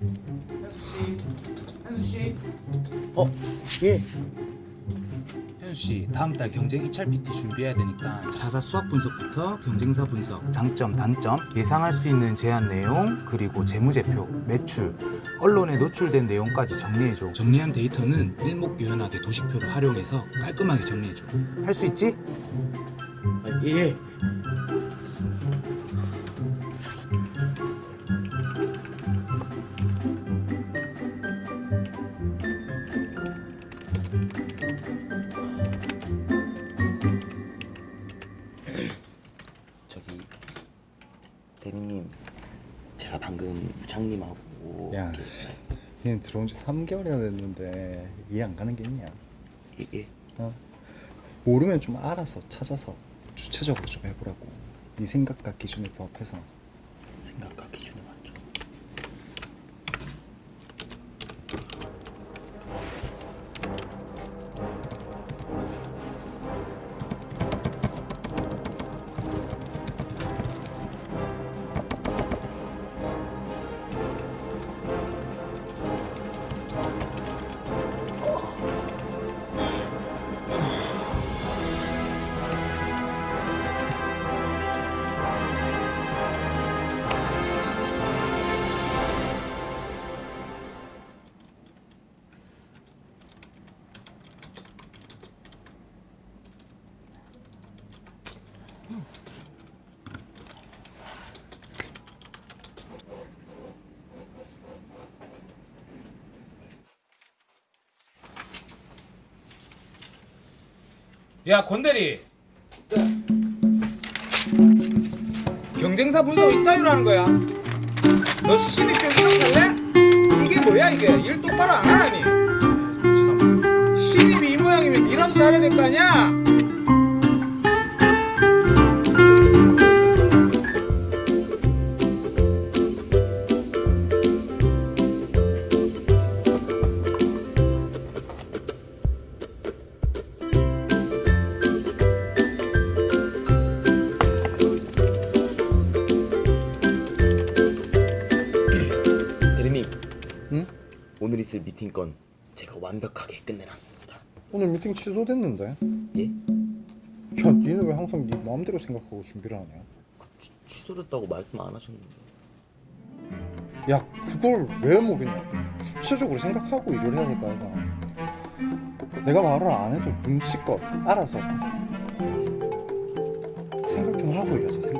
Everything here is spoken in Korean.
현수 씨, 현수 씨. 어, 예. 현수 씨, 다음 달 경쟁 입찰 PT 준비해야 되니까 자사 수학 분석부터 경쟁사 분석, 장점, 단점, 예상할 수 있는 제안 내용, 그리고 재무제표, 매출, 언론에 노출된 내용까지 정리해줘. 정리한 데이터는 일목요연하게 도식표를 활용해서 깔끔하게 정리해줘. 할 수 있지? 아, 예. 저기 대리님 제가 방금 부장님하고 야, 얘는 들어온 지 3개월이나 됐는데 이해 안 가는 게 있냐? 이게 어? 모르면 좀 알아서 찾아서 주체적으로 좀 해보라고. 네 생각과 기준에 부합해서. 생각과 기준이 야 권대리. 경쟁사 분석 인터뷰를 하는 거야. 너 신입 교육 할래? 이게 뭐야 이게? 일 똑바로 안 하라니. 신입이 이 모양이면 일라도 잘해야 될 거 아니야 오늘 있을 미팅 건 제가 완벽하게 끝내놨습니다. 오늘 미팅 취소됐는데. 예? 야, 니는 왜 항상 네 마음대로 생각하고 준비를 하냐? 취, 취소됐다고 말씀 안 하셨는데. 야, 그걸 왜 모르냐? 구체적으로 생각하고 일을 해야 될거 아이가. 내가 말을 안 해도 눈치껏 알아서 생각 좀 하고 일하자.